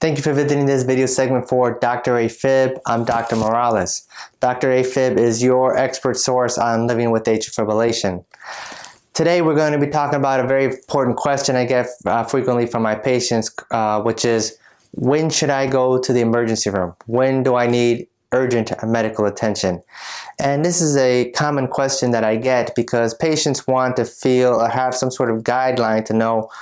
Thank you for visiting this video segment for Dr. AFib. I'm Dr. Morales. Dr. AFib is your expert source on living with atrial fibrillation. Today we're going to be talking about a very important question I get uh, frequently from my patients, uh, which is when should I go to the emergency room? When do I need urgent medical attention? And this is a common question that I get because patients want to feel or have some sort of guideline to know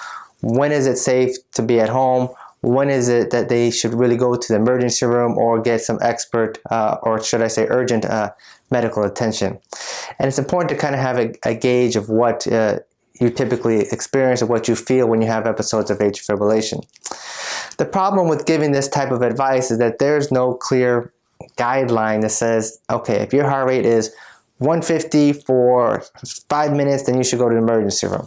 when is it safe to be at home when is it that they should really go to the emergency room or get some expert uh, or should I say urgent uh, medical attention. And it's important to kind of have a, a gauge of what uh, you typically experience or what you feel when you have episodes of atrial fibrillation. The problem with giving this type of advice is that there's no clear guideline that says, okay, if your heart rate is 150 for five minutes, then you should go to the emergency room.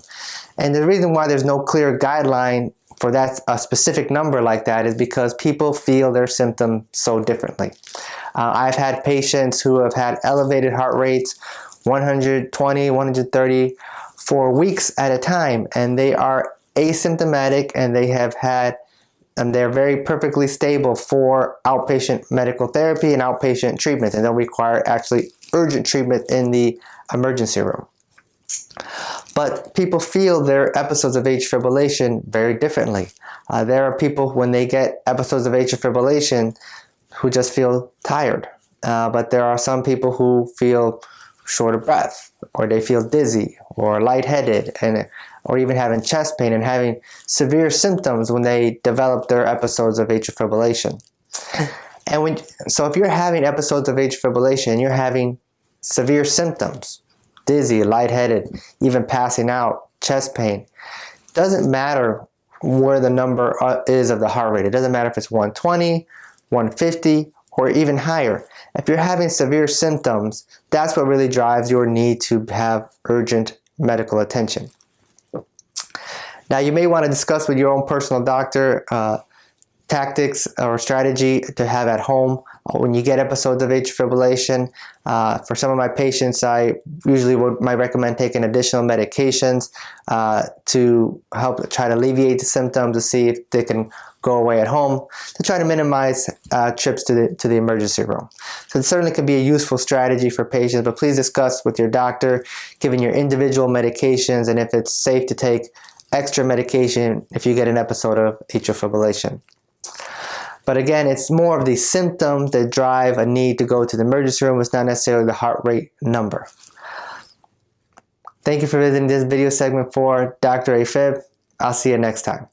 And the reason why there's no clear guideline for that a specific number like that is because people feel their symptoms so differently. Uh, I've had patients who have had elevated heart rates 120, 130 for weeks at a time and they are asymptomatic and they have had and they're very perfectly stable for outpatient medical therapy and outpatient treatment and they'll require actually urgent treatment in the emergency room. But people feel their episodes of atrial fibrillation very differently. Uh, there are people when they get episodes of atrial fibrillation who just feel tired. Uh, but there are some people who feel short of breath or they feel dizzy or lightheaded and or even having chest pain and having severe symptoms when they develop their episodes of atrial fibrillation. And when, so if you're having episodes of atrial fibrillation and you're having severe symptoms, dizzy, lightheaded, even passing out, chest pain. Doesn't matter where the number uh, is of the heart rate. It doesn't matter if it's 120, 150, or even higher. If you're having severe symptoms, that's what really drives your need to have urgent medical attention. Now you may want to discuss with your own personal doctor uh, tactics or strategy to have at home when you get episodes of atrial fibrillation. Uh, for some of my patients, I usually would might recommend taking additional medications uh, to help try to alleviate the symptoms to see if they can go away at home to try to minimize uh, trips to the, to the emergency room. So it certainly can be a useful strategy for patients, but please discuss with your doctor, given your individual medications and if it's safe to take extra medication if you get an episode of atrial fibrillation. But again, it's more of the symptoms that drive a need to go to the emergency room. It's not necessarily the heart rate number. Thank you for visiting this video segment for Dr. AFib. I'll see you next time.